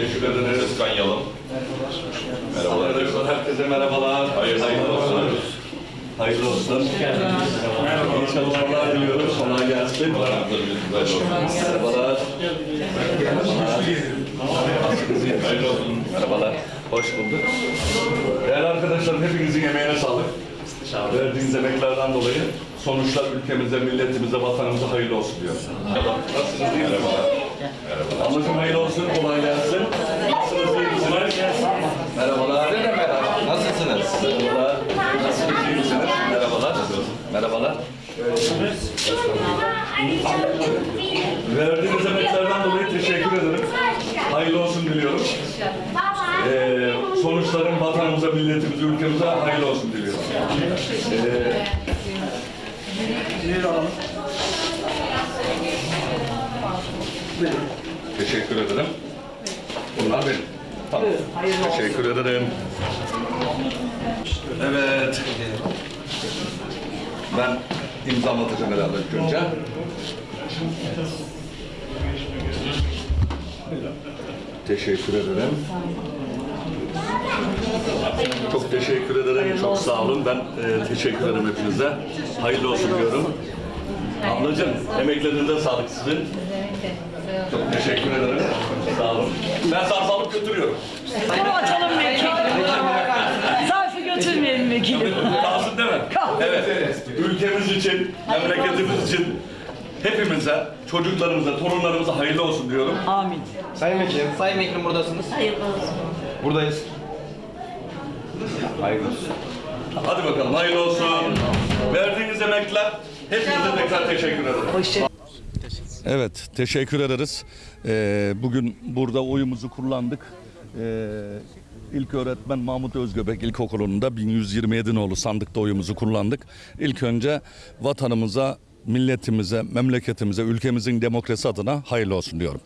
Teşekkür ederiz. Özkan Yalım. Merhabalar arkadaşlar, herkese merhabalar. Hayırlı olsun. Hayırlı olsun. İyi çalışmalar diliyoruz. Kolay gelsin. Merhabalar. Hayırlı olsun. Merhabalar. Hoş bulduk. Değerli arkadaşlar, hepinizin emeğine sağlık. Verdiğiniz emeklerden dolayı sonuçlar ülkemize, milletimize, vatanımıza hayırlı olsun diyorum. Nasılsınız, iyi misiniz? Merhabalar. Ablacığım hayırlı olsun, kolay gelsin. Nasılsınız, iyi misiniz? Merhabalar. Merhaba. Nasılsınız? Merhabalar. Nasılsınız, iyi misiniz? Merhabalar. Merhabalar. Verdiğiniz emeklerden dolayı teşekkür ederim. Hayırlı olsun diliyorum. Ee, sonuçların vatanımıza, milletimize, ülkemize hayırlı olsun diliyorum. Ee, teşekkür ederim. Bunlar benim. Tamam. Teşekkür ederim. Evet. Ben imzalatacağım herhalde ilk önce. Teşekkür ederim. Çok teşekkür ederim. Çok sağ olun. Ben e, teşekkür ederim hepinize. Hayırlı olsun diyorum. Ablacığım, emeklerinize sağlık sizin. Çok teşekkür ederim. Sağ olun. Ben zarf alıp götürüyorum. Bunu açalım vekilim. Zarfı götürmeyelim vekilim. Kalsın değil mi? Kalsın. Evet. Ülkemiz için, memleketimiz için hepimize, çocuklarımıza, torunlarımıza hayırlı olsun diyorum. Amin. Sayın Vekilim, Sayın Vekilim buradasınız. Buradayız. Hayırlı olsun. Hadi bakalım hayırlı olsun. Verdiğiniz emekler hepinize tekrar teşekkür ederim. Hoşça Evet, teşekkür ederiz. Ee, bugün burada oyumuzu kullandık. Ee, İlk öğretmen Mahmut Özgöbek İlkokulu'nda 1127 nolu sandıkta oyumuzu kullandık. İlk önce vatanımıza, milletimize, memleketimize, ülkemizin demokrasi adına hayırlı olsun diyorum.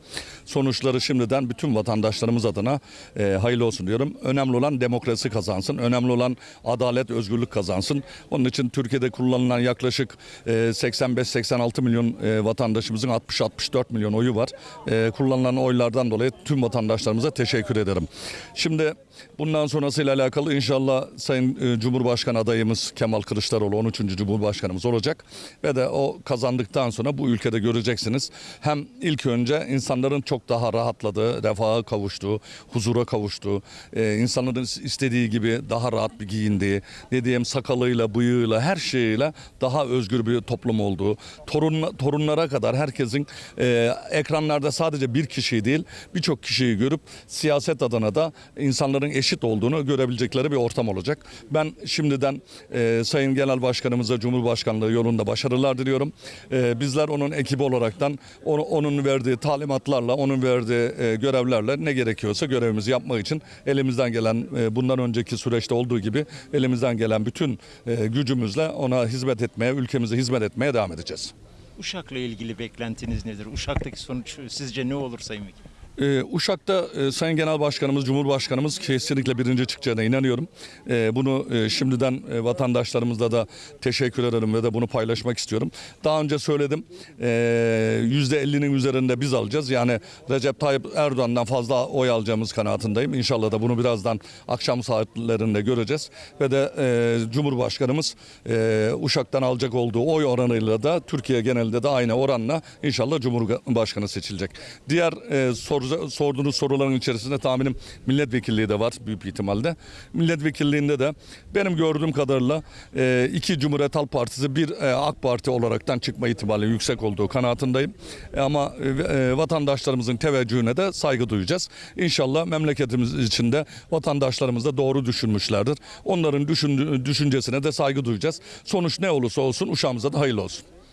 Sonuçları şimdiden bütün vatandaşlarımız adına e, hayırlı olsun diyorum. Önemli olan demokrasi kazansın. Önemli olan adalet, özgürlük kazansın. Onun için Türkiye'de kullanılan yaklaşık e, 85-86 milyon e, vatandaşımızın 60-64 milyon oyu var. E, kullanılan oylardan dolayı tüm vatandaşlarımıza teşekkür ederim. Şimdi bundan sonrasıyla alakalı inşallah Sayın e, Cumhurbaşkanı adayımız Kemal Kılıçdaroğlu 13. Cumhurbaşkanımız olacak ve de o kazandıktan sonra bu ülkede göreceksiniz. Hem ilk önce insanların çok daha rahatladığı, refaha kavuştuğu, huzura kavuştuğu, e, insanların istediği gibi daha rahat bir giyindiği, ne diyeyim sakalıyla, bıyığıyla, her şeyiyle daha özgür bir toplum olduğu, torun, torunlara kadar herkesin e, ekranlarda sadece bir kişiyi değil birçok kişiyi görüp siyaset adına da insanların eşit olduğunu görebilecekleri bir ortam olacak. Ben şimdiden e, Sayın Genel Başkanımıza Cumhurbaşkanlığı yolunda başarılar diliyorum. E, bizler onun ekibi olaraktan onu, onun verdiği talimatlarla, onun verdiği e, görevlerle ne gerekiyorsa görevimizi yapmak için elimizden gelen e, bundan önceki süreçte olduğu gibi elimizden gelen bütün e, gücümüzle ona hizmet etmeye, ülkemize hizmet etmeye devam edeceğiz. Uşak'la ilgili beklentiniz nedir? Uşak'taki sonuç sizce ne olur Sayın Vekilim? Ee, Uşak'ta e, Sayın Genel Başkanımız, Cumhurbaşkanımız kesinlikle birinci çıkacağına inanıyorum. Ee, bunu e, şimdiden e, vatandaşlarımızla da teşekkür ederim ve de bunu paylaşmak istiyorum. Daha önce söyledim, yüzde 50'nin üzerinde biz alacağız. Yani Recep Tayyip Erdoğan'dan fazla oy alacağımız kanaatindeyim. İnşallah da bunu birazdan akşam saatlerinde göreceğiz. Ve de e, Cumhurbaşkanımız e, Uşak'tan alacak olduğu oy oranıyla da Türkiye genelinde de aynı oranla inşallah Cumhurbaşkanı seçilecek. Diğer e, soru, sorduğunuz soruların içerisinde tahminim milletvekilliği de var büyük ihtimalle. Milletvekilliğinde de benim gördüğüm kadarıyla e, iki Cumhuriyet Halk Partisi bir e, AK Parti olaraktan çıkma ihtimali yüksek olduğu kanaatindeyim. E, ama e, e, vatandaşlarımızın teveccühüne de saygı duyacağız. İnşallah memleketimiz içinde vatandaşlarımız da doğru düşünmüşlerdir. Onların düşün, düşüncesine de saygı duyacağız. Sonuç ne olursa olsun uşağımıza da hayırlı olsun.